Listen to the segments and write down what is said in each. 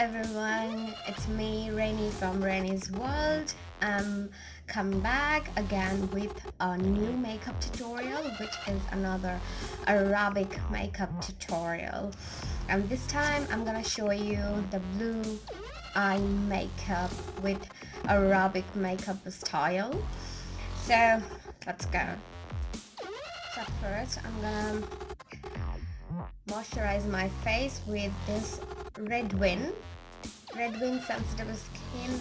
everyone, it's me Rainy from Rainy's World. I'm come back again with a new makeup tutorial which is another Arabic makeup tutorial. And this time I'm gonna show you the blue eye makeup with Arabic makeup style. So let's go. So first I'm gonna moisturize my face with this Redwin Redwin Sensitive Skin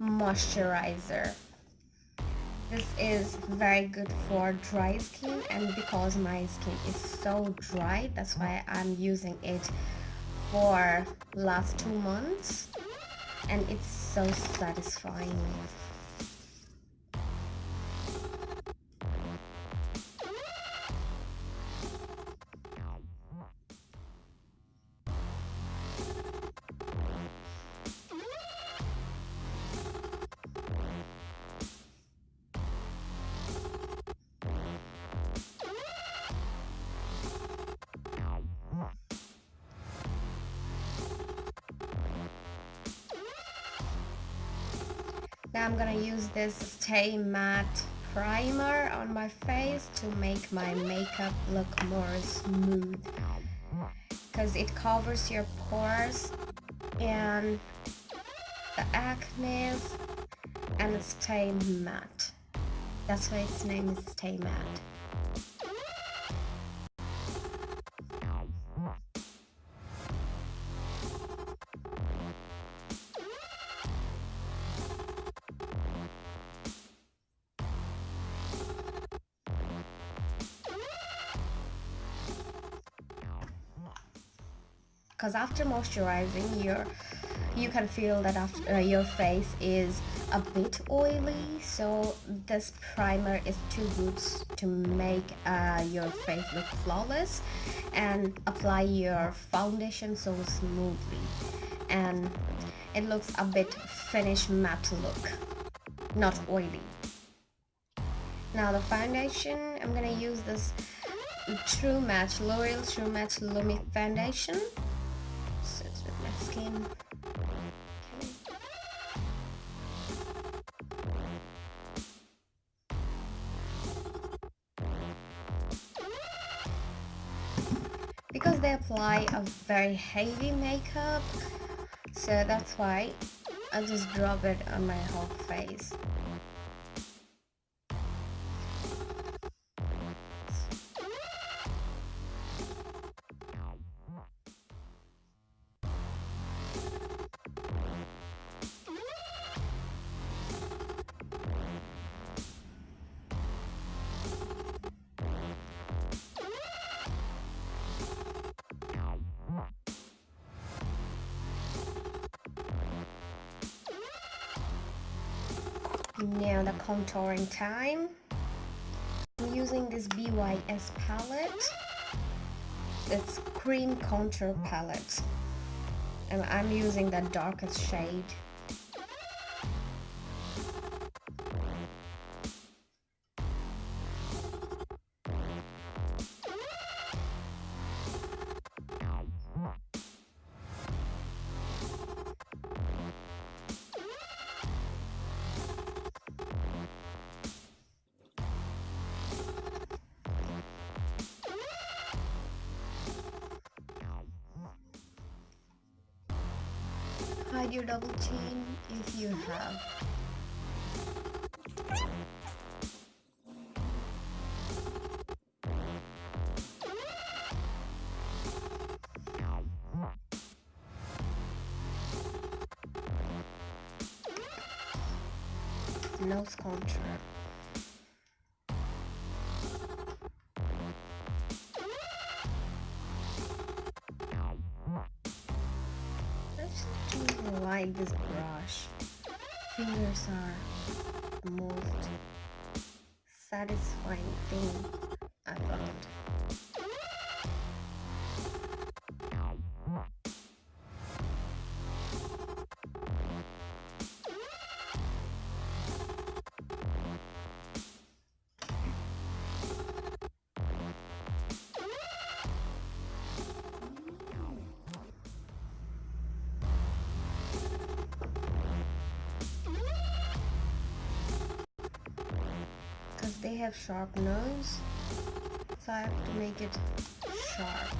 Moisturizer. This is very good for dry skin and because my skin is so dry that's why I'm using it for last two months and it's so satisfying. Now I'm gonna use this Stay Matte primer on my face to make my makeup look more smooth. Because it covers your pores and the acne and stay matte. That's why its name is stay matte because after moisturizing your you can feel that after uh, your face is a bit oily so this primer is too good to make uh, your face look flawless and apply your foundation so smoothly. And it looks a bit finished matte look not oily. Now the foundation I'm gonna use this True Match L'Oreal True Match Lumi Foundation skin. Because they apply a very heavy makeup, so that's why I just drop it on my whole face. Now the contouring time. I'm using this BYS palette. It's cream contour palette. And I'm using the darkest shade. Hide your double chain if you have. Nose contour. This brush. Fingers are the most satisfying thing they have sharp nose so I have to make it sharp.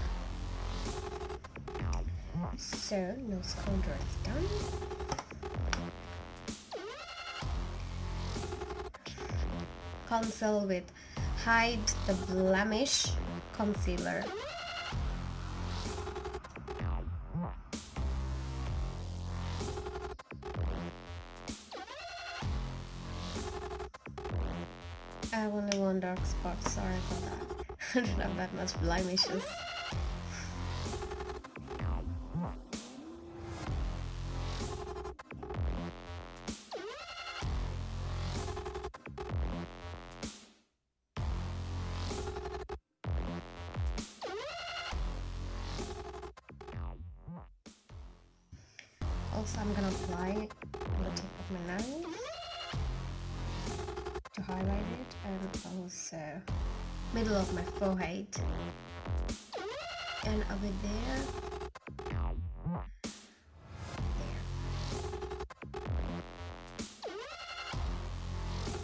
So nose contour is done. Conceal with hide the blemish concealer I have only one dark spot, sorry for that. I don't have that much blemishes. Also,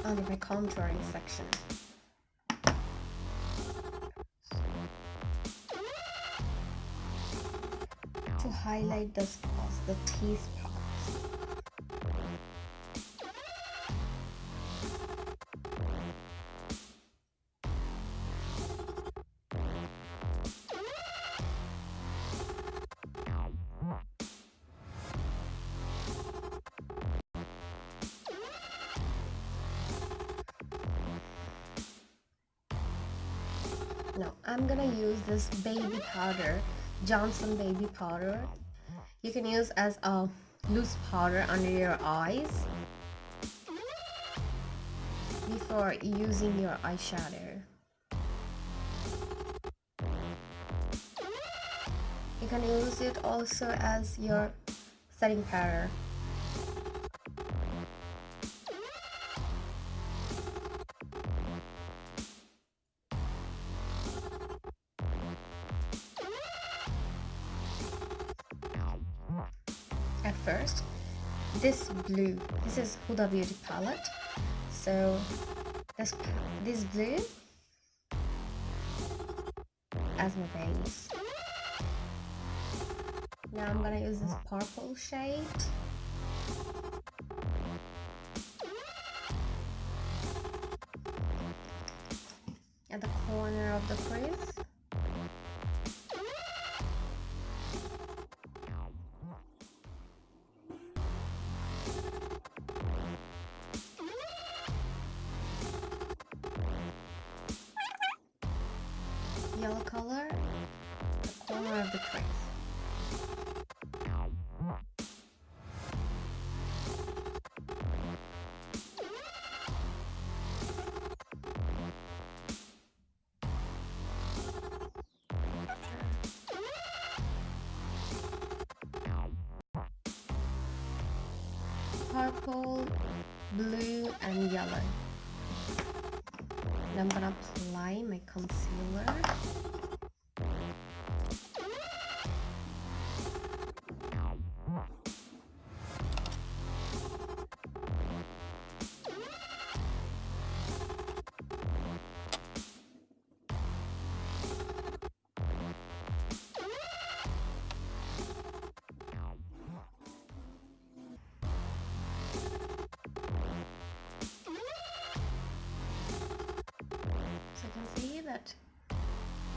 under my contouring section. To highlight the spots, the teeth no I'm gonna use this baby powder Johnson baby powder. You can use as a loose powder under your eyes before using your eyeshadow. You can use it also as your setting powder first. This blue this is Huda Beauty palette. So this this blue as my base. Now I'm gonna use this purple shade yellow color, the corner of the crease. Purple, blue and yellow. I'm gonna apply my concealer.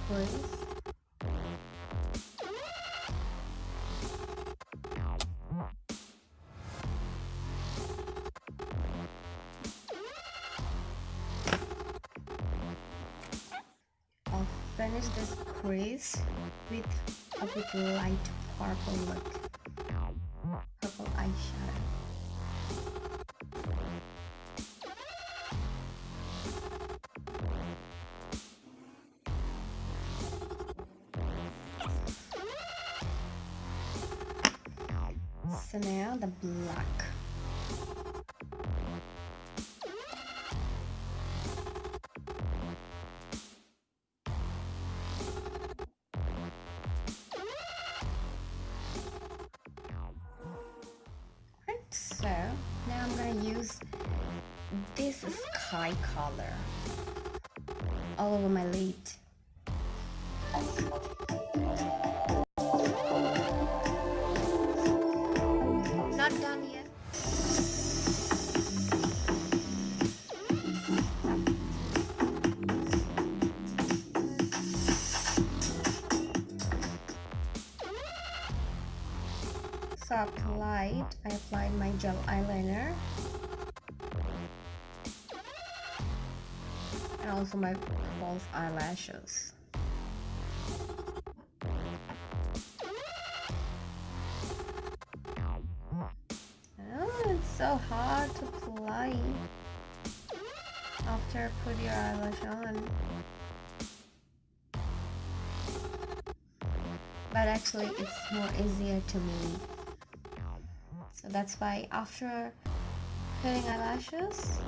Please I'll finish this crease with a bit light purple look so now I'm gonna use this sky color all over my lid. And also my false eyelashes. Oh, it's so hard to apply after put your eyelash on. But actually it's more easier to me. So that's why after putting eyelashes,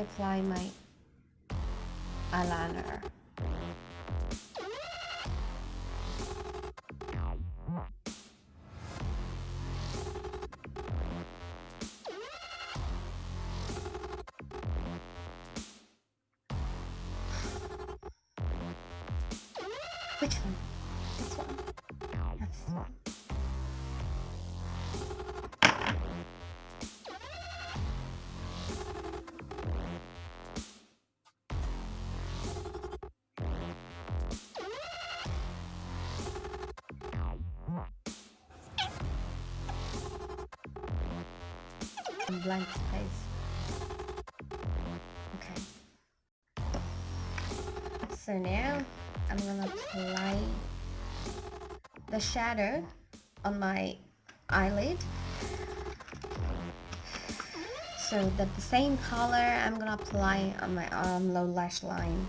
Apply my eyeliner. Blank space. Okay. So now I'm gonna apply the shadow on my eyelid so the same color I'm gonna apply on my um, low lash line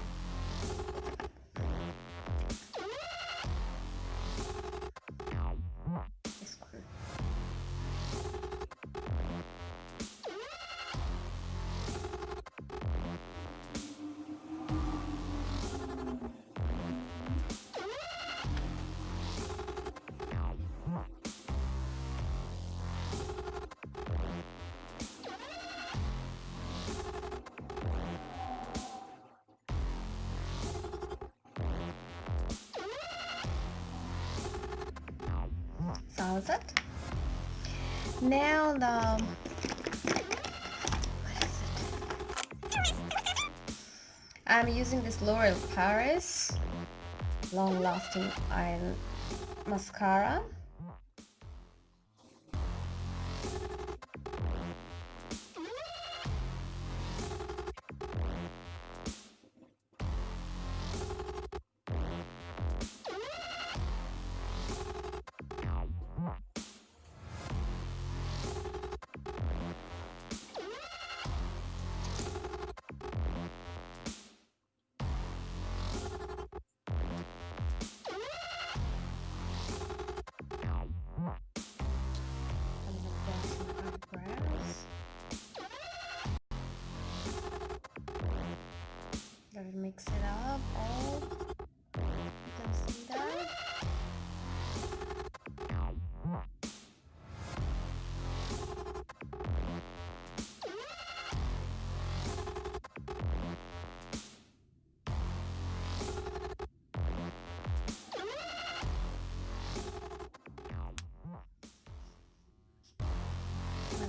it. Now the? I'm using this L'Oreal Paris long lasting eye mascara. Gotta mix it up all. You can see that.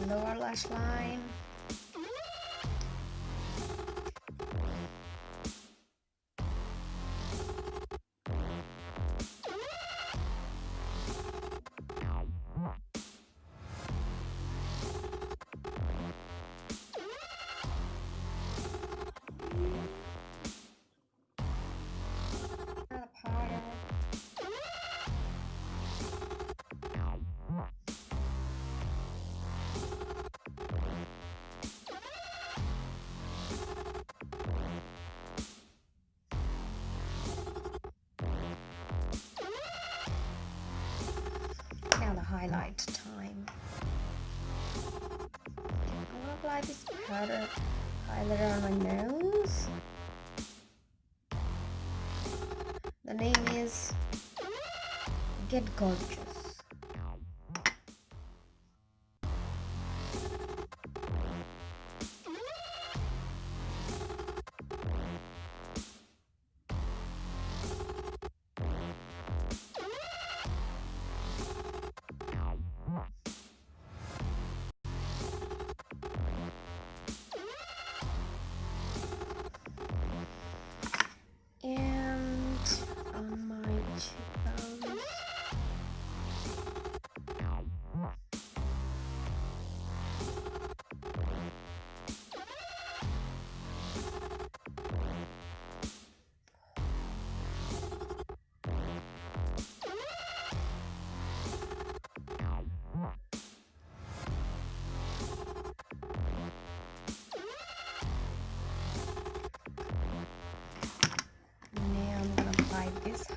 Lower lash line. Highlight time. I'm gonna apply this powder highlighter on my nose. The name is Get Gorgeous.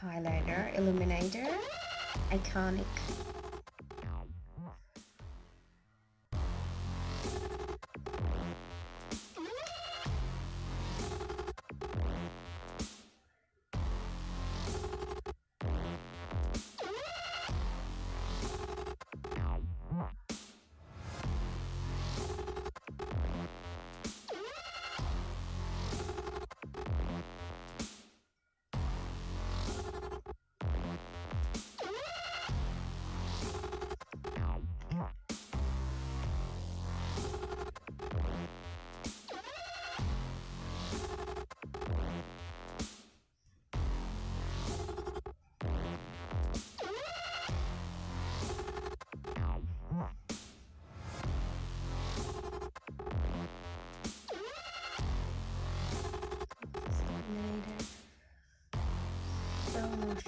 Highlighter, illuminator, iconic.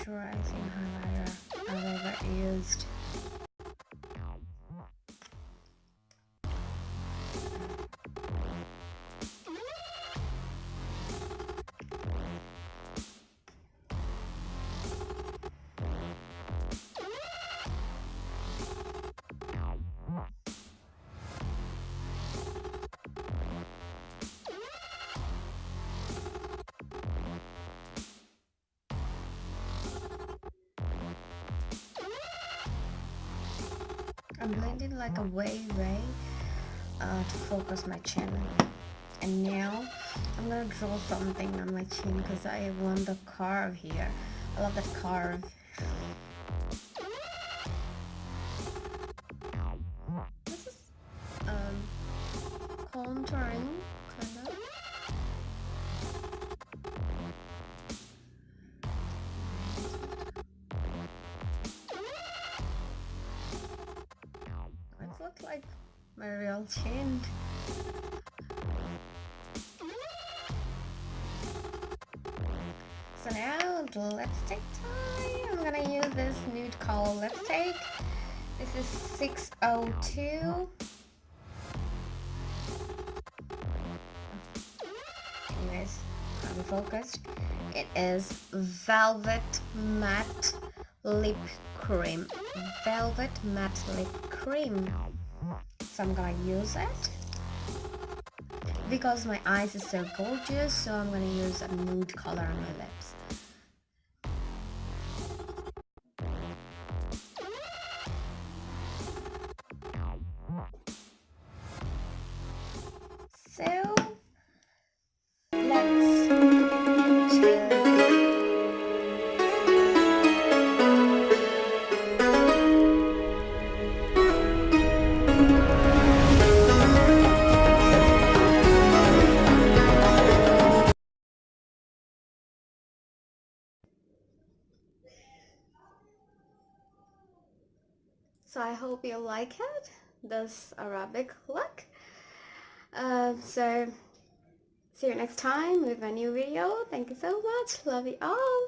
Moisturizing highlighter I've ever used. I'm blending like a way way uh, to focus my chin. And now I'm gonna draw something on my chin because I want the curve here. I love that curve like my real chin. So now the lipstick time. I'm gonna use this nude color lipstick. This is 602. Anyways, I'm focused. It is Velvet Matte Lip Cream. Velvet Matte Lip Cream so I'm gonna use it. Because my eyes is so gorgeous so I'm gonna use a nude color on my lips like it this Arabic look. Uh, so see you next time with a new video. Thank you so much. Love you all